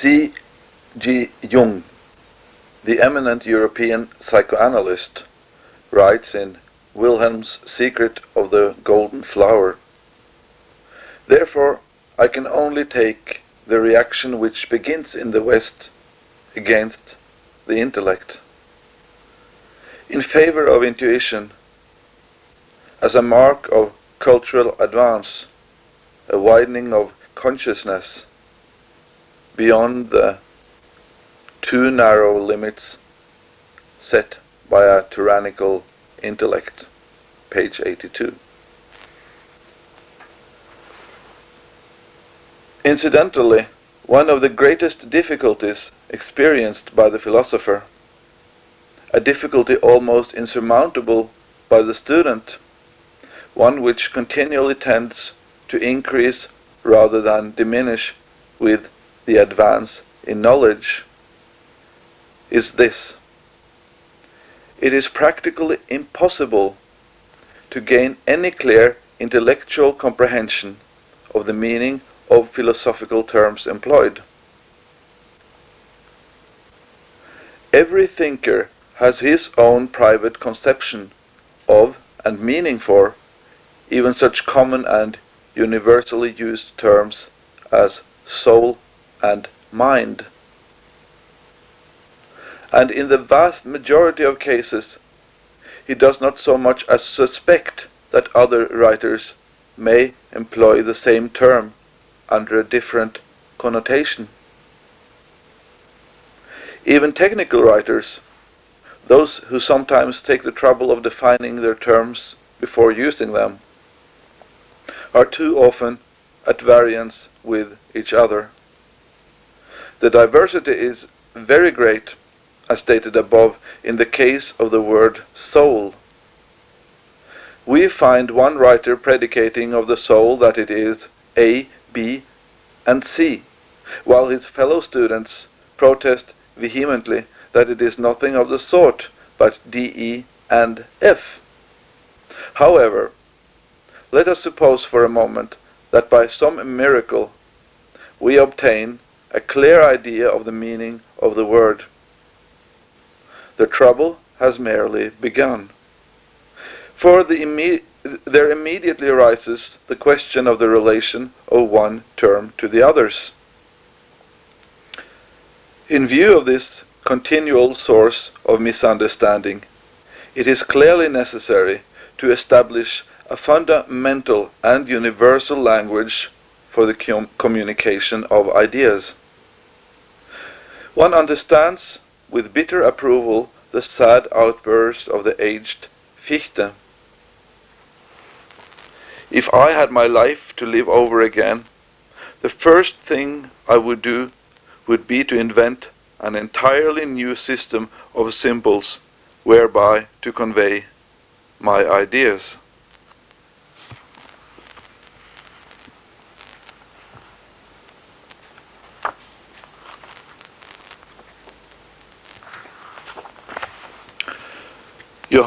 C. G. Jung, the eminent European psychoanalyst, writes in Wilhelm's Secret of the Golden Flower. Therefore, I can only take the reaction which begins in the West against the intellect, in favor of intuition, as a mark of cultural advance, a widening of consciousness beyond the too narrow limits set by a tyrannical intellect. Page 82. Incidentally, one of the greatest difficulties experienced by the philosopher, a difficulty almost insurmountable by the student, one which continually tends to increase rather than diminish with the advance in knowledge, is this. It is practically impossible to gain any clear intellectual comprehension of the meaning of philosophical terms employed. Every thinker has his own private conception of and meaning for even such common and universally used terms as soul and mind. And in the vast majority of cases, he does not so much as suspect that other writers may employ the same term under a different connotation. Even technical writers, those who sometimes take the trouble of defining their terms before using them, are too often at variance with each other. The diversity is very great, as stated above, in the case of the word soul. We find one writer predicating of the soul that it is A, B, and C, while his fellow students protest vehemently that it is nothing of the sort but D, E, and F. However, let us suppose for a moment that by some miracle we obtain a clear idea of the meaning of the word. The trouble has merely begun. For the imme there immediately arises the question of the relation of one term to the others. In view of this continual source of misunderstanding, it is clearly necessary to establish a fundamental and universal language for the com communication of ideas. One understands with bitter approval the sad outburst of the aged Fichte. If I had my life to live over again, the first thing I would do would be to invent an entirely new system of symbols whereby to convey my ideas.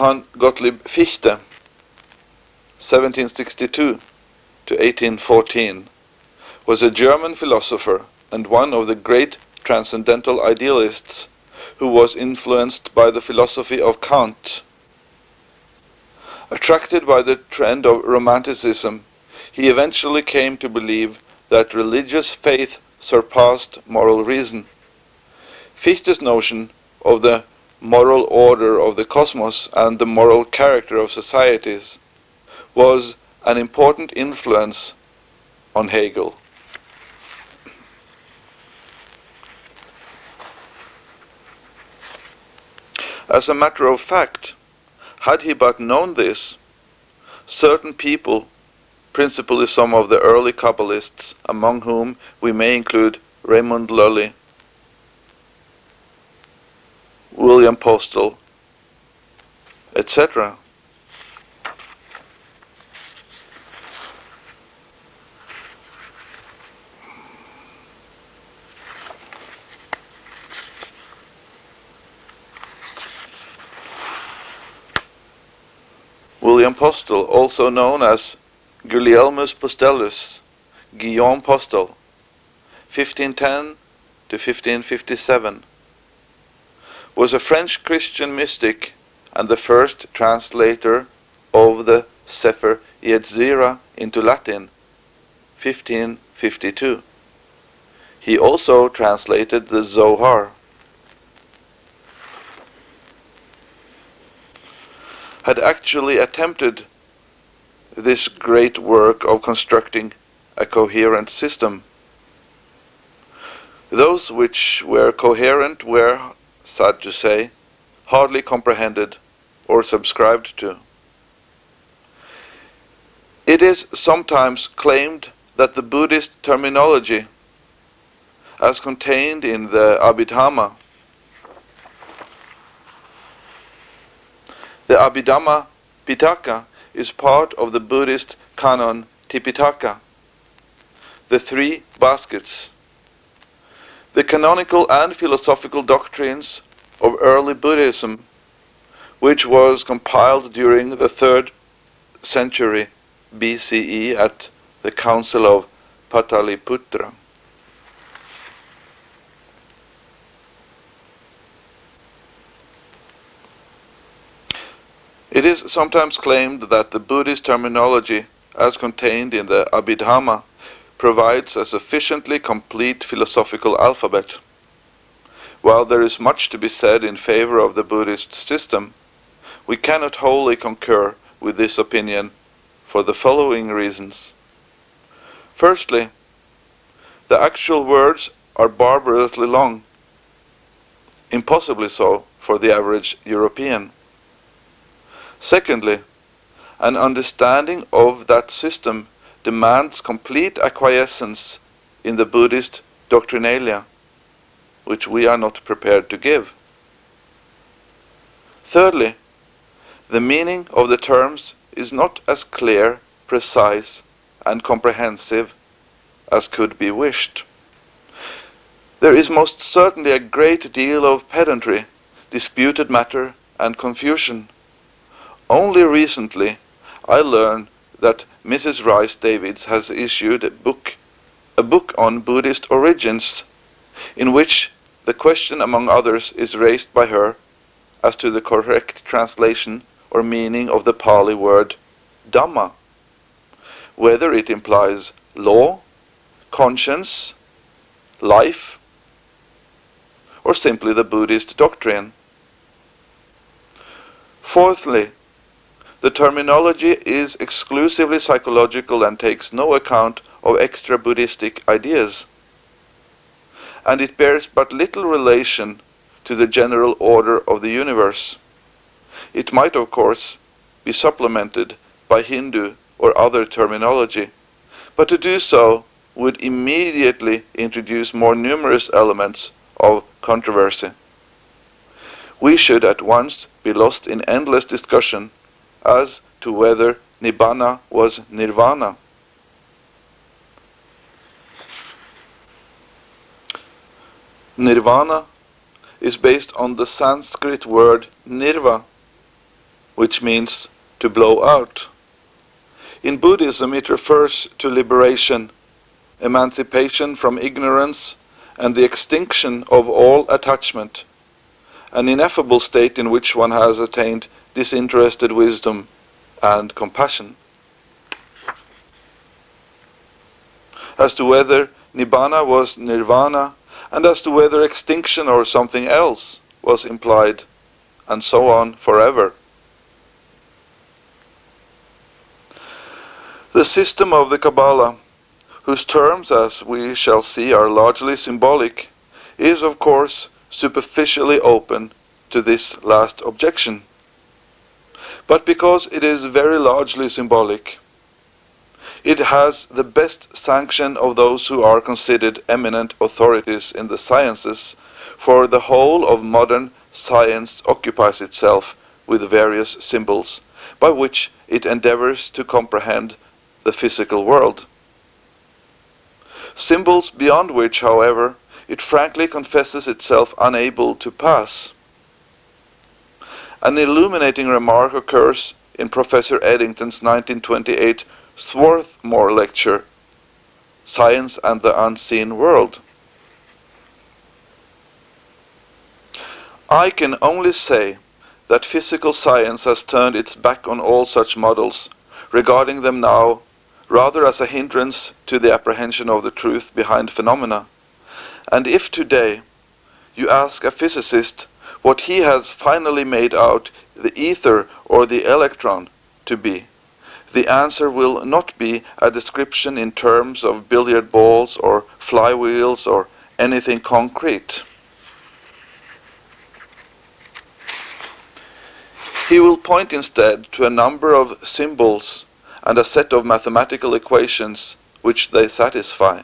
Johann Gottlieb Fichte, 1762 to 1814, was a German philosopher and one of the great transcendental idealists who was influenced by the philosophy of Kant. Attracted by the trend of Romanticism, he eventually came to believe that religious faith surpassed moral reason. Fichte's notion of the moral order of the cosmos and the moral character of societies was an important influence on Hegel. As a matter of fact, had he but known this, certain people, principally some of the early Kabbalists, among whom we may include Raymond Lully, William Postel, etc. William Postel, also known as Gulielmus Postellus, Guillaume Postel, 1510 to 1557, was a French Christian mystic and the first translator of the Sefer Yetzirah into Latin, 1552. He also translated the Zohar. Had actually attempted this great work of constructing a coherent system. Those which were coherent were, sad to say, hardly comprehended or subscribed to. It is sometimes claimed that the Buddhist terminology, as contained in the Abhidhamma, the Abhidhamma Pitaka is part of the Buddhist canon Tipitaka, the three baskets. The canonical and philosophical doctrines of early Buddhism, which was compiled during the third century BCE at the Council of Pataliputra. It is sometimes claimed that the Buddhist terminology, as contained in the Abhidhamma, provides a sufficiently complete philosophical alphabet. While there is much to be said in favor of the Buddhist system, we cannot wholly concur with this opinion for the following reasons. Firstly, the actual words are barbarously long, impossibly so for the average European. Secondly, an understanding of that system demands complete acquiescence in the Buddhist doctrinalia, which we are not prepared to give. Thirdly, the meaning of the terms is not as clear, precise, and comprehensive as could be wished. There is most certainly a great deal of pedantry, disputed matter, and confusion only recently I learned that Mrs. Rhys Davids has issued a book, a book on Buddhist origins, in which the question among others is raised by her as to the correct translation or meaning of the Pali word Dhamma, whether it implies law, conscience, life, or simply the Buddhist doctrine. Fourthly, the terminology is exclusively psychological and takes no account of extra Buddhistic ideas. And it bears but little relation to the general order of the universe. It might, of course, be supplemented by Hindu or other terminology, but to do so would immediately introduce more numerous elements of controversy. We should at once be lost in endless discussion as to whether Nibbana was Nirvana. Nirvana is based on the Sanskrit word nirva, which means to blow out. In Buddhism it refers to liberation, emancipation from ignorance, and the extinction of all attachment, an ineffable state in which one has attained disinterested wisdom and compassion. As to whether Nibbana was Nirvana, and as to whether extinction or something else was implied, and so on forever. The system of the Kabbalah, whose terms, as we shall see, are largely symbolic, is of course superficially open to this last objection but because it is very largely symbolic. It has the best sanction of those who are considered eminent authorities in the sciences, for the whole of modern science occupies itself with various symbols, by which it endeavors to comprehend the physical world. Symbols beyond which, however, it frankly confesses itself unable to pass. An illuminating remark occurs in Professor Eddington's 1928 Swarthmore lecture, Science and the Unseen World. I can only say that physical science has turned its back on all such models, regarding them now rather as a hindrance to the apprehension of the truth behind phenomena. And if today you ask a physicist what he has finally made out the ether or the electron to be, the answer will not be a description in terms of billiard balls or flywheels or anything concrete. He will point instead to a number of symbols and a set of mathematical equations which they satisfy.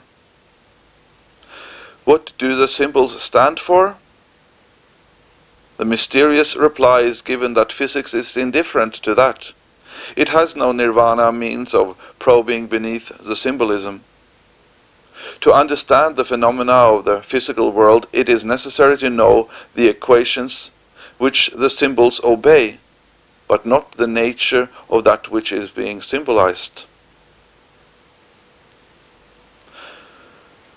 What do the symbols stand for? The mysterious reply is given that physics is indifferent to that. It has no nirvana means of probing beneath the symbolism. To understand the phenomena of the physical world, it is necessary to know the equations which the symbols obey but not the nature of that which is being symbolized.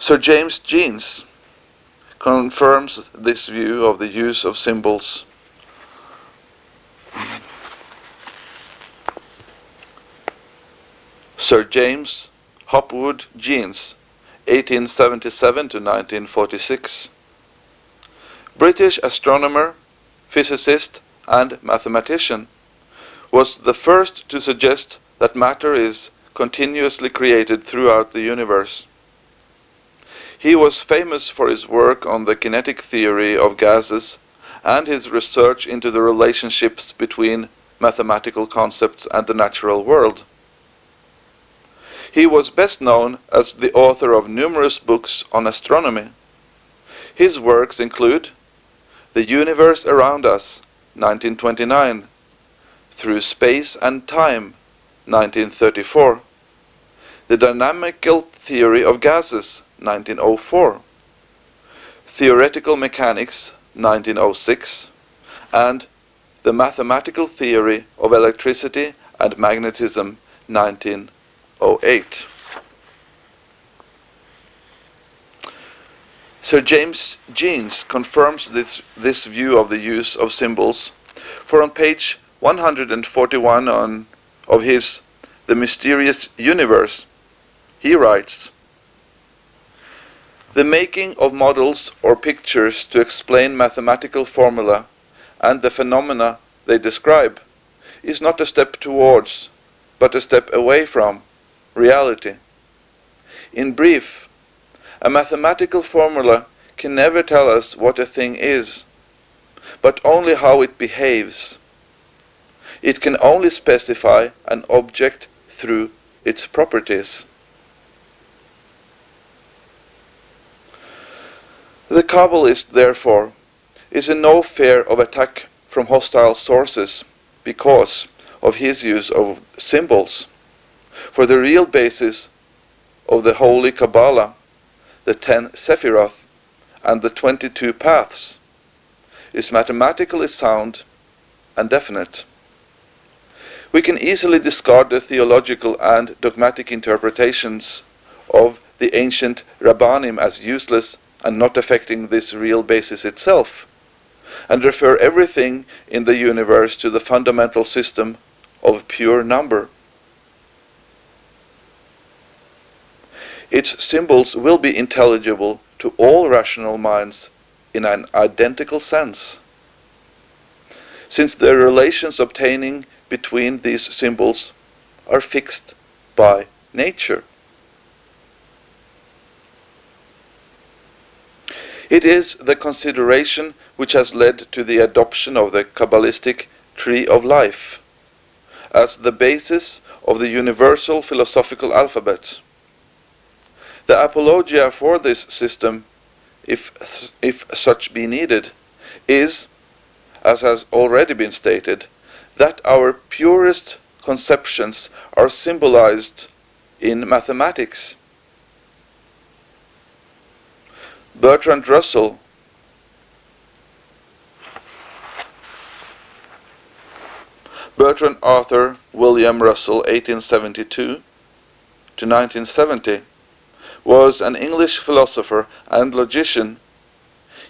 Sir James Jeans confirms this view of the use of symbols. Sir James Hopwood Jeans, 1877 to 1946. British astronomer, physicist, and mathematician was the first to suggest that matter is continuously created throughout the universe. He was famous for his work on the kinetic theory of gases and his research into the relationships between mathematical concepts and the natural world. He was best known as the author of numerous books on astronomy. His works include The Universe Around Us, 1929, through Space and Time, 1934. The Dynamical Theory of Gases, 1904. Theoretical Mechanics, 1906. And The Mathematical Theory of Electricity and Magnetism, 1908. Sir James Jeans confirms this, this view of the use of symbols, for on page 141 on, of his The Mysterious Universe, he writes, The making of models or pictures to explain mathematical formula and the phenomena they describe is not a step towards, but a step away from, reality. In brief, a mathematical formula can never tell us what a thing is, but only how it behaves. It can only specify an object through its properties. The Kabbalist, therefore, is in no fear of attack from hostile sources because of his use of symbols. For the real basis of the Holy Kabbalah, the ten Sephiroth, and the 22 paths, is mathematically sound and definite. We can easily discard the theological and dogmatic interpretations of the ancient Rabbanim as useless and not affecting this real basis itself, and refer everything in the universe to the fundamental system of pure number. Its symbols will be intelligible to all rational minds in an identical sense. Since the relations obtaining between these symbols are fixed by nature. It is the consideration which has led to the adoption of the Kabbalistic tree of life as the basis of the universal philosophical alphabet. The apologia for this system, if, if such be needed, is, as has already been stated, that our purest conceptions are symbolized in mathematics. Bertrand Russell Bertrand Arthur William Russell 1872 to 1970 was an English philosopher and logician.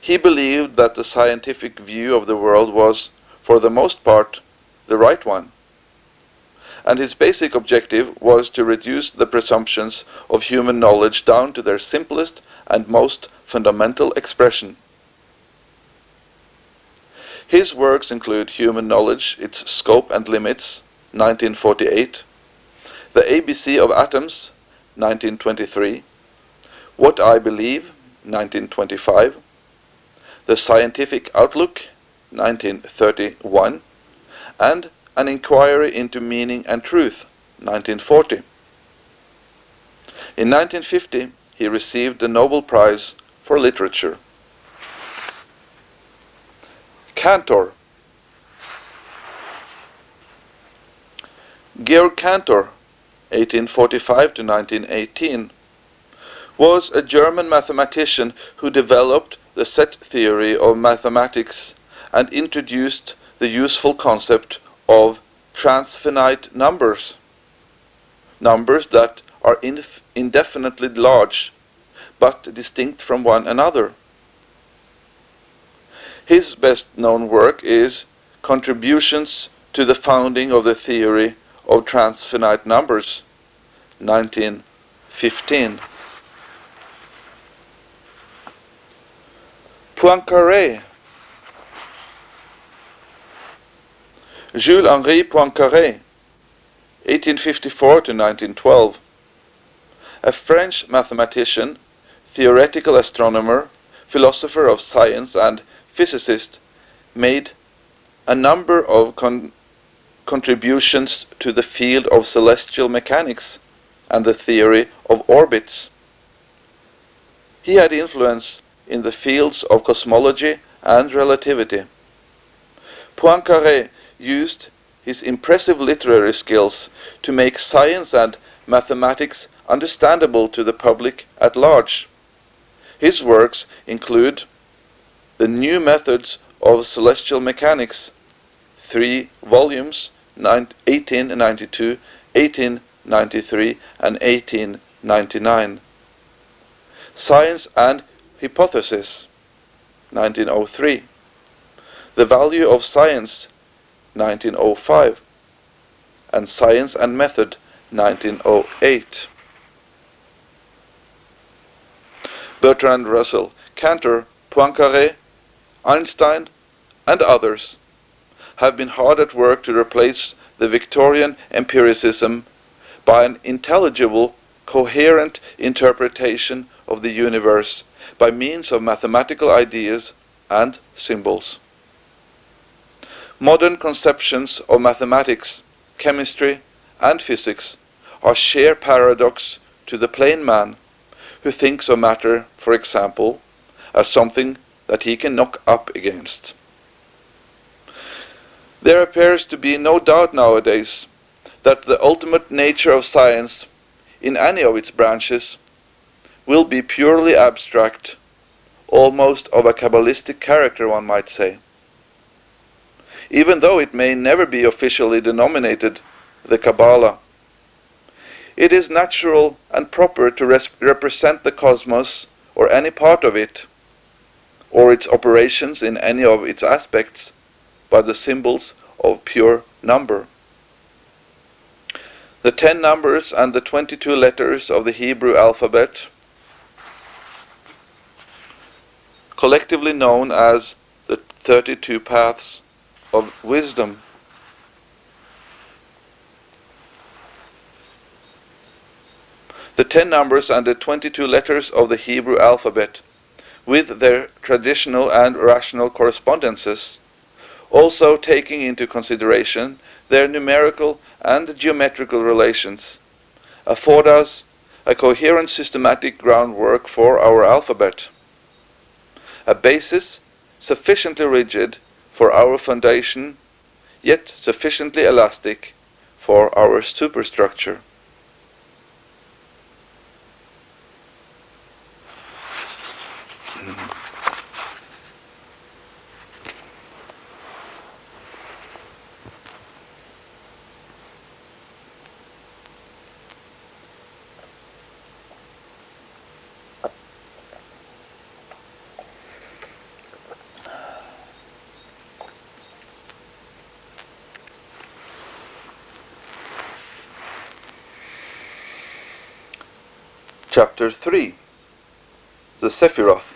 He believed that the scientific view of the world was, for the most part, the right one. And his basic objective was to reduce the presumptions of human knowledge down to their simplest and most fundamental expression. His works include Human Knowledge, Its Scope and Limits, 1948, The ABC of Atoms, 1923, What I Believe, 1925, The Scientific Outlook, 1931, and An Inquiry into Meaning and Truth, 1940. In 1950, he received the Nobel Prize for Literature. Cantor Georg Cantor, 1845 to 1918, was a German mathematician who developed the set theory of mathematics and introduced the useful concept of transfinite numbers, numbers that are indefinitely large but distinct from one another. His best known work is Contributions to the Founding of the Theory of Transfinite Numbers, 1915. Poincaré Jules-Henri Poincaré, 1854 to 1912, a French mathematician, theoretical astronomer, philosopher of science and physicist, made a number of con contributions to the field of celestial mechanics and the theory of orbits. He had influence in the fields of cosmology and relativity. Poincaré used his impressive literary skills to make science and mathematics understandable to the public at large. His works include The New Methods of Celestial Mechanics, three volumes, 1892, 1893, and 1899. Science and Hypothesis, 1903. The Value of Science, 1905 and Science and Method 1908. Bertrand Russell, Cantor, Poincaré, Einstein and others have been hard at work to replace the Victorian empiricism by an intelligible, coherent interpretation of the universe by means of mathematical ideas and symbols. Modern conceptions of mathematics, chemistry, and physics are sheer paradox to the plain man who thinks of matter, for example, as something that he can knock up against. There appears to be no doubt nowadays that the ultimate nature of science, in any of its branches, will be purely abstract, almost of a Kabbalistic character, one might say even though it may never be officially denominated the Kabbalah. It is natural and proper to represent the cosmos, or any part of it, or its operations in any of its aspects, by the symbols of pure number. The ten numbers and the twenty-two letters of the Hebrew alphabet, collectively known as the thirty-two paths of wisdom. The ten numbers and the 22 letters of the Hebrew alphabet, with their traditional and rational correspondences, also taking into consideration their numerical and geometrical relations, afford us a coherent systematic groundwork for our alphabet, a basis sufficiently rigid for our foundation, yet sufficiently elastic for our superstructure. Chapter 3 The Sephiroth